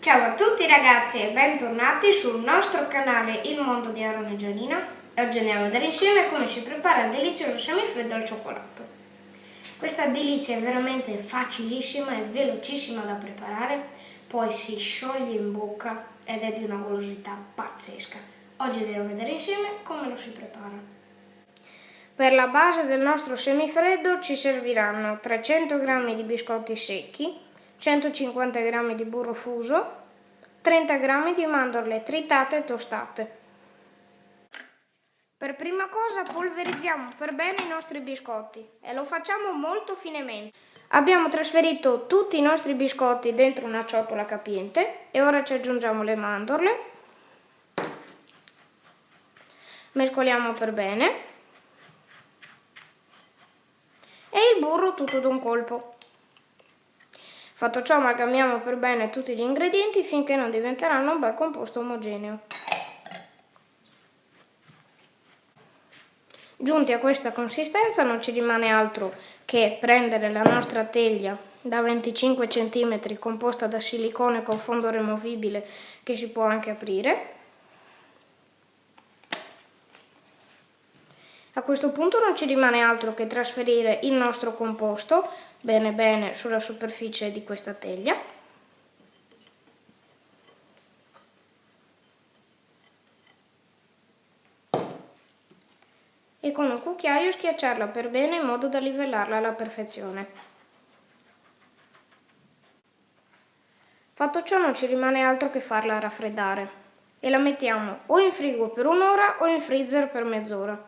Ciao a tutti ragazzi e bentornati sul nostro canale Il Mondo di Aaron e Gianina e oggi andiamo a vedere insieme come si prepara il delizioso semifreddo al cioccolato. Questa delizia è veramente facilissima e velocissima da preparare, poi si scioglie in bocca ed è di una golosità pazzesca. Oggi andiamo a vedere insieme come lo si prepara. Per la base del nostro semifreddo ci serviranno 300 g di biscotti secchi, 150 g di burro fuso, 30 g di mandorle tritate e tostate. Per prima cosa polverizziamo per bene i nostri biscotti e lo facciamo molto finemente. Abbiamo trasferito tutti i nostri biscotti dentro una ciotola capiente e ora ci aggiungiamo le mandorle. Mescoliamo per bene e il burro tutto d'un colpo. Fatto ciò amalgamiamo per bene tutti gli ingredienti finché non diventeranno un bel composto omogeneo. Giunti a questa consistenza non ci rimane altro che prendere la nostra teglia da 25 cm composta da silicone con fondo removibile che si può anche aprire. A questo punto non ci rimane altro che trasferire il nostro composto bene bene sulla superficie di questa teglia e con un cucchiaio schiacciarla per bene in modo da livellarla alla perfezione. Fatto ciò non ci rimane altro che farla raffreddare e la mettiamo o in frigo per un'ora o in freezer per mezz'ora.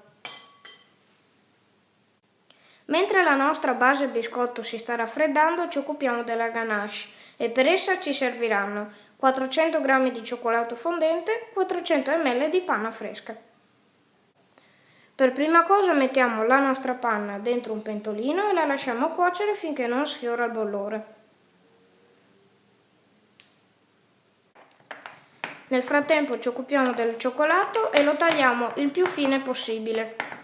Mentre la nostra base biscotto si sta raffreddando ci occupiamo della ganache e per essa ci serviranno 400 g di cioccolato fondente, 400 ml di panna fresca. Per prima cosa mettiamo la nostra panna dentro un pentolino e la lasciamo cuocere finché non sfiora il bollore. Nel frattempo ci occupiamo del cioccolato e lo tagliamo il più fine possibile.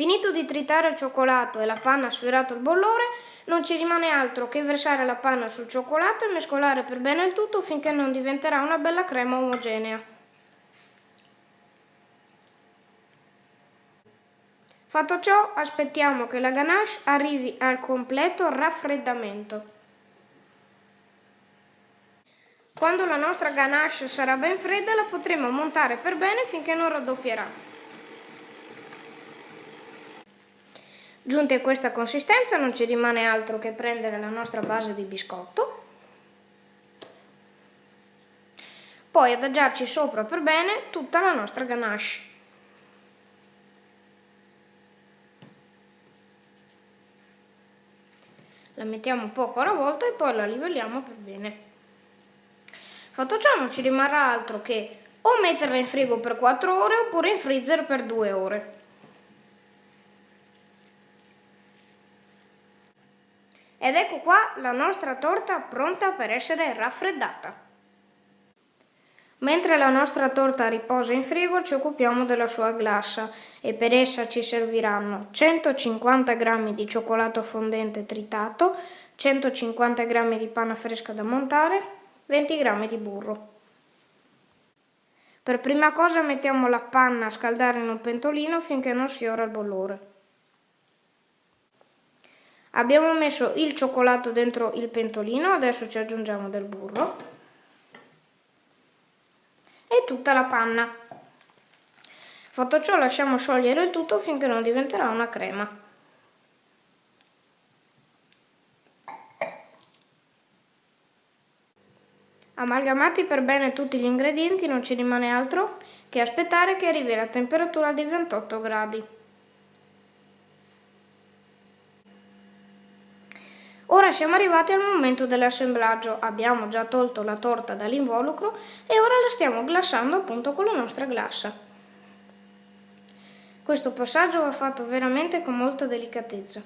Finito di tritare il cioccolato e la panna ha sfiorato il bollore, non ci rimane altro che versare la panna sul cioccolato e mescolare per bene il tutto finché non diventerà una bella crema omogenea. Fatto ciò, aspettiamo che la ganache arrivi al completo raffreddamento. Quando la nostra ganache sarà ben fredda la potremo montare per bene finché non raddoppierà. Giunti a questa consistenza non ci rimane altro che prendere la nostra base di biscotto, poi adagiarci sopra per bene tutta la nostra ganache. La mettiamo poco alla volta e poi la livelliamo per bene. Fatto ciò non ci rimarrà altro che o metterla in frigo per 4 ore oppure in freezer per 2 ore. Ed ecco qua la nostra torta pronta per essere raffreddata. Mentre la nostra torta riposa in frigo ci occupiamo della sua glassa e per essa ci serviranno 150 g di cioccolato fondente tritato, 150 g di panna fresca da montare, 20 g di burro. Per prima cosa mettiamo la panna a scaldare in un pentolino finché non sfiora il bollore. Abbiamo messo il cioccolato dentro il pentolino, adesso ci aggiungiamo del burro e tutta la panna. Fatto ciò lasciamo sciogliere il tutto finché non diventerà una crema. Amalgamati per bene tutti gli ingredienti non ci rimane altro che aspettare che arrivi la temperatura di 28 gradi. Siamo arrivati al momento dell'assemblaggio, abbiamo già tolto la torta dall'involucro e ora la stiamo glassando appunto con la nostra glassa. Questo passaggio va fatto veramente con molta delicatezza.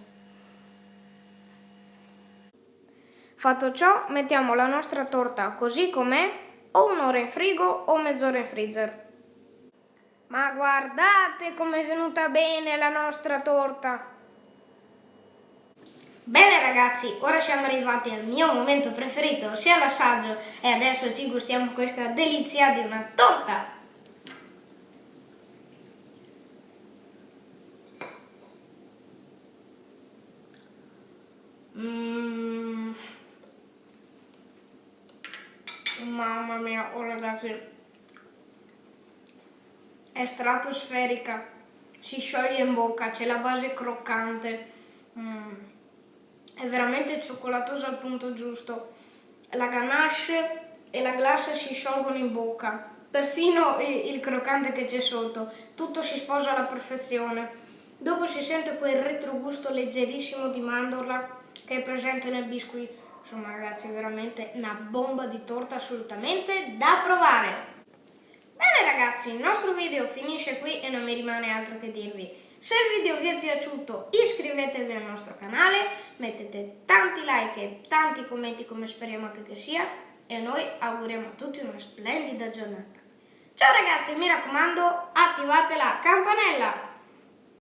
Fatto ciò, mettiamo la nostra torta così com'è, o un'ora in frigo o mezz'ora in freezer. Ma guardate com'è venuta bene la nostra torta! Bene ragazzi, ora siamo arrivati al mio momento preferito, ossia l'assaggio e adesso ci gustiamo questa delizia di una torta. Mmm. Mamma mia, oh ragazzi, è stratosferica, si scioglie in bocca, c'è la base croccante. Mm è veramente cioccolatosa al punto giusto. La ganache e la glassa si sciolgono in bocca, perfino il croccante che c'è sotto, tutto si sposa alla perfezione. Dopo si sente quel retrogusto leggerissimo di mandorla che è presente nel biscuit. Insomma ragazzi è veramente una bomba di torta assolutamente da provare. Bene ragazzi, il nostro video finisce qui e non mi rimane altro che dirvi se il video vi è piaciuto iscrivetevi al nostro canale, mettete tanti like e tanti commenti come speriamo anche che sia e noi auguriamo a tutti una splendida giornata. Ciao ragazzi, mi raccomando attivate la campanella!